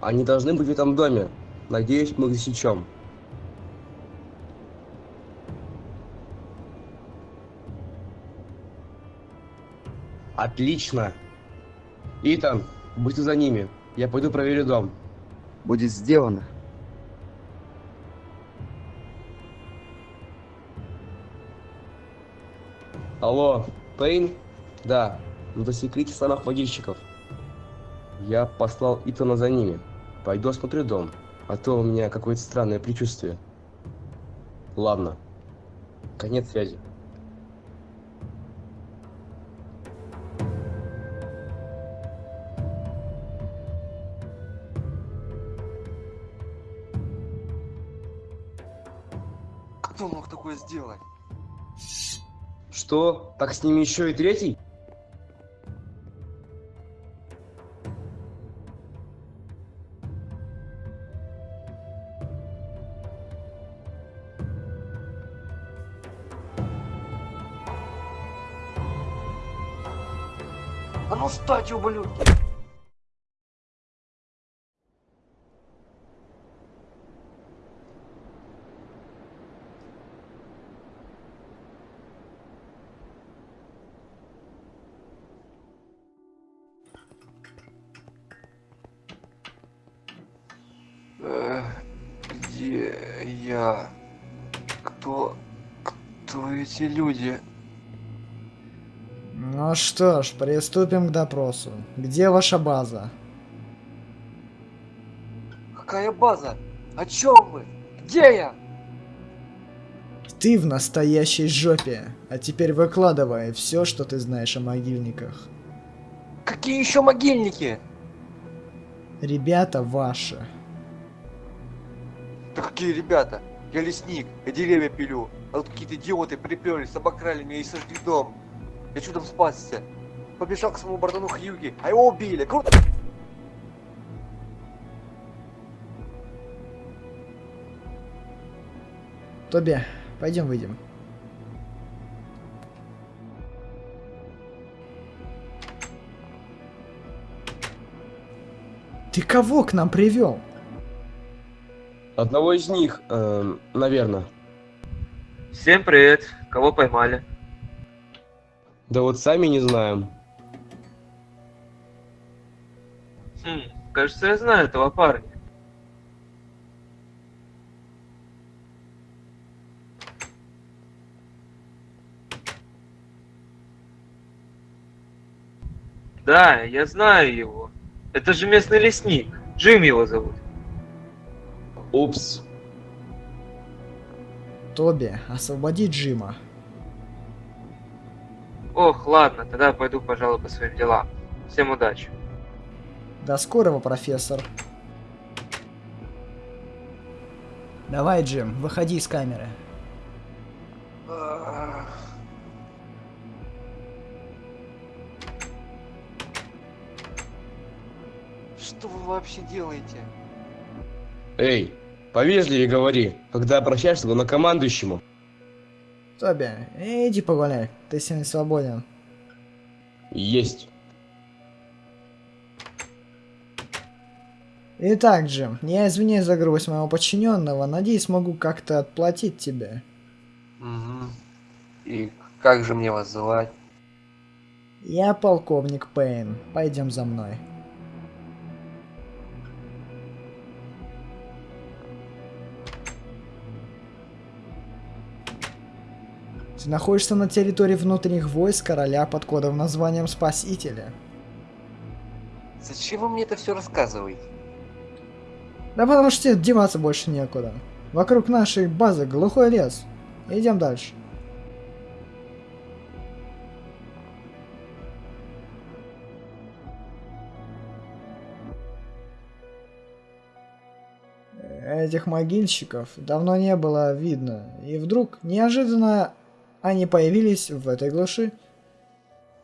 Они должны быть в этом доме. Надеюсь, мы их засечем. Отлично. Итан, будь за ними. Я пойду проверю дом. Будет сделано. Алло, Пейн? Да, ну засекрите самых могильщиков. Я послал Итана за ними. Пойду осмотрю дом, а то у меня какое-то странное предчувствие. Ладно. Конец связи. Кто мог такое сделать? Что? Так с ними еще и третий? А ну встать, ублюдки! Э, Где я? Кто... Кто эти люди? Ну что ж, приступим к допросу. Где ваша база? Какая база? О чем вы? Где я? Ты в настоящей жопе. А теперь выкладывай все, что ты знаешь о могильниках. Какие еще могильники? Ребята ваши. Да какие ребята? Я лесник, я деревья пилю. А тут какие-то идиоты приперлись, обокрали меня и сожгли дом. Я чудом спасся. Побежал к своему братану Хьюги, а его убили. Круто! Тоби, пойдем выйдем. Ты кого к нам привел? Одного из них, эм, наверное. Всем привет. Кого поймали? Да вот сами не знаем. Хм, кажется, я знаю этого парня. Да, я знаю его. Это же местный лесник. Джим его зовут. Упс. Тоби, освободи Джима. Ох, ладно, тогда пойду, пожалуй, по своим делам. Всем удачи. До скорого, профессор. Давай, Джим, выходи из камеры. Что вы вообще делаете? Эй, повежливее говори, когда обращаешься к главнокомандующему. Тоби, иди погуляй, ты сегодня свободен. Есть. Итак, Джим, я извиняюсь за грубость моего подчиненного, надеюсь, смогу как-то отплатить тебе. Угу. И как же мне вас звать? Я полковник Пейн, пойдем за мной. Ты находишься на территории внутренних войск короля под кодовым названием Спасителя. Зачем вы мне это все рассказываете? Да потому что тебе деваться больше некуда. Вокруг нашей базы глухой лес. Идем дальше. Этих могильщиков давно не было видно, и вдруг неожиданно они появились в этой глуши.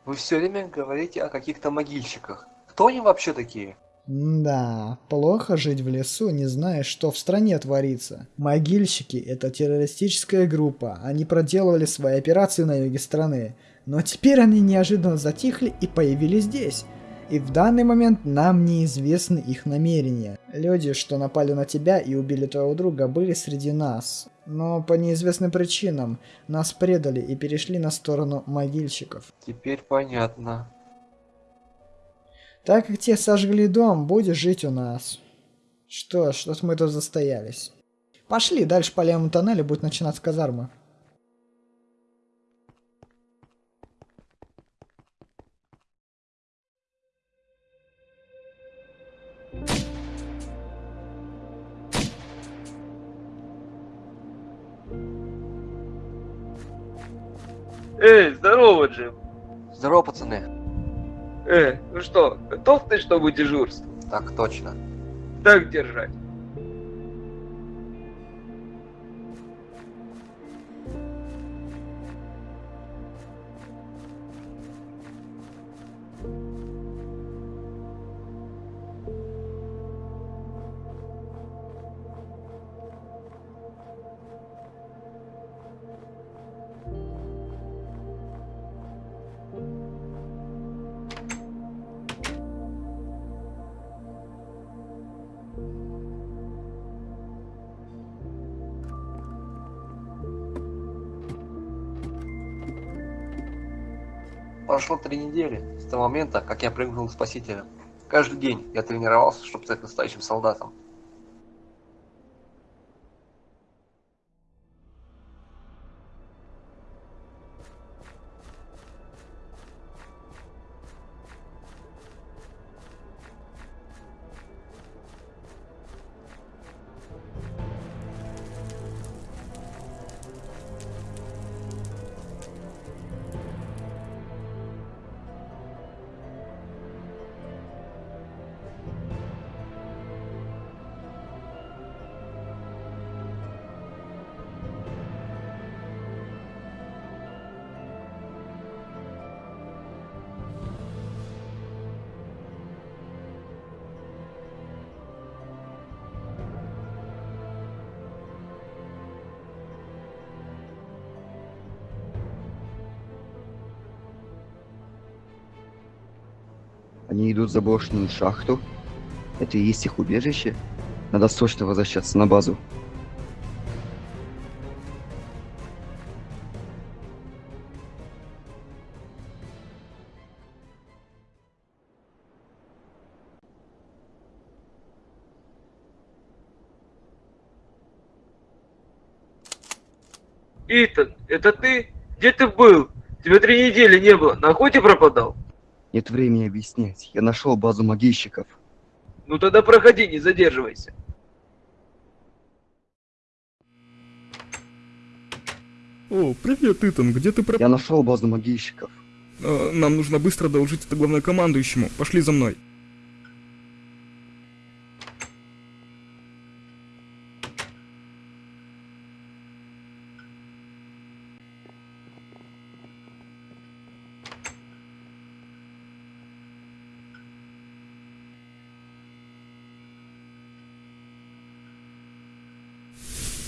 Вы все время говорите о каких-то могильщиках. Кто они вообще такие? Да, плохо жить в лесу, не зная, что в стране творится. Могильщики – это террористическая группа, они проделывали свои операции на юге страны. Но теперь они неожиданно затихли и появились здесь. И в данный момент нам неизвестны их намерения. Люди, что напали на тебя и убили твоего друга, были среди нас. Но по неизвестным причинам нас предали и перешли на сторону могильщиков. Теперь понятно. Так как те сожгли дом, будешь жить у нас. Что ж, что мы тут застоялись. Пошли, дальше по левому тоннелю будет начинаться казарма. Эй, здорово, Джим. Здорово, пацаны. Э, ну что, готов ты, чтобы дежурство? Так точно. Так держать. Прошло три недели с того момента, как я прыгнул к спасителям. Каждый день я тренировался, чтобы стать настоящим солдатом. Они идут в заброшенную шахту. Это и есть их убежище. Надо срочно возвращаться на базу. Итан, это ты? Где ты был? Тебя три недели не было, на охоте пропадал? Нет времени объяснять. Я нашел базу могильщиков. Ну тогда проходи, не задерживайся. О, привет, Итан, где ты пропал? Я нашел базу могильщиков. Э, нам нужно быстро доложить это главнокомандующему. Пошли за мной.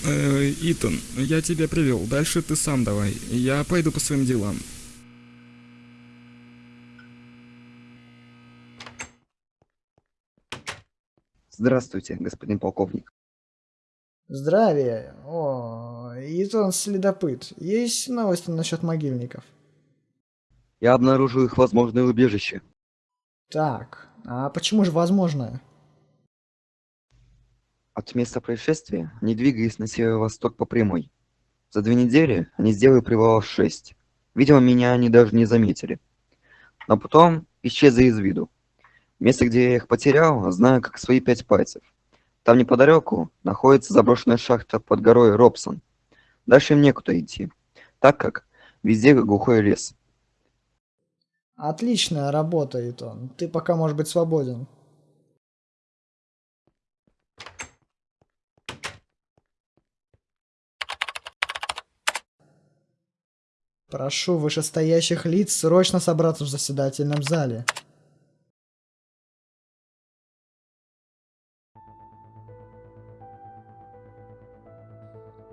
Э, Итан, я тебя привел. Дальше ты сам давай. Я пойду по своим делам. Здравствуйте, господин полковник. Здравия. О, Итан Следопыт. Есть новости насчет могильников? Я обнаружил их возможное убежище. Так, а почему же возможно? От места происшествия они двигались на северо-восток по прямой. За две недели они сделали привалов 6. Видимо, меня они даже не заметили. Но потом исчезли из виду. Место, где я их потерял, знаю как свои пять пальцев. Там неподалеку находится заброшенная шахта под горой Робсон. Дальше им некуда идти, так как везде глухой лес. Отличная работа, Итан. Ты пока можешь быть свободен. Прошу вышестоящих лиц срочно собраться в заседательном зале.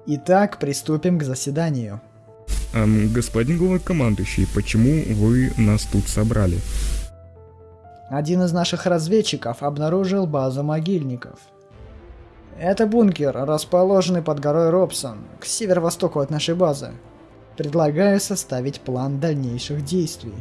Итак, приступим к заседанию. Эм, господин главнокомандующий, почему вы нас тут собрали? Один из наших разведчиков обнаружил базу могильников. Это бункер, расположенный под горой Робсон, к северо-востоку от нашей базы. Предлагаю составить план дальнейших действий.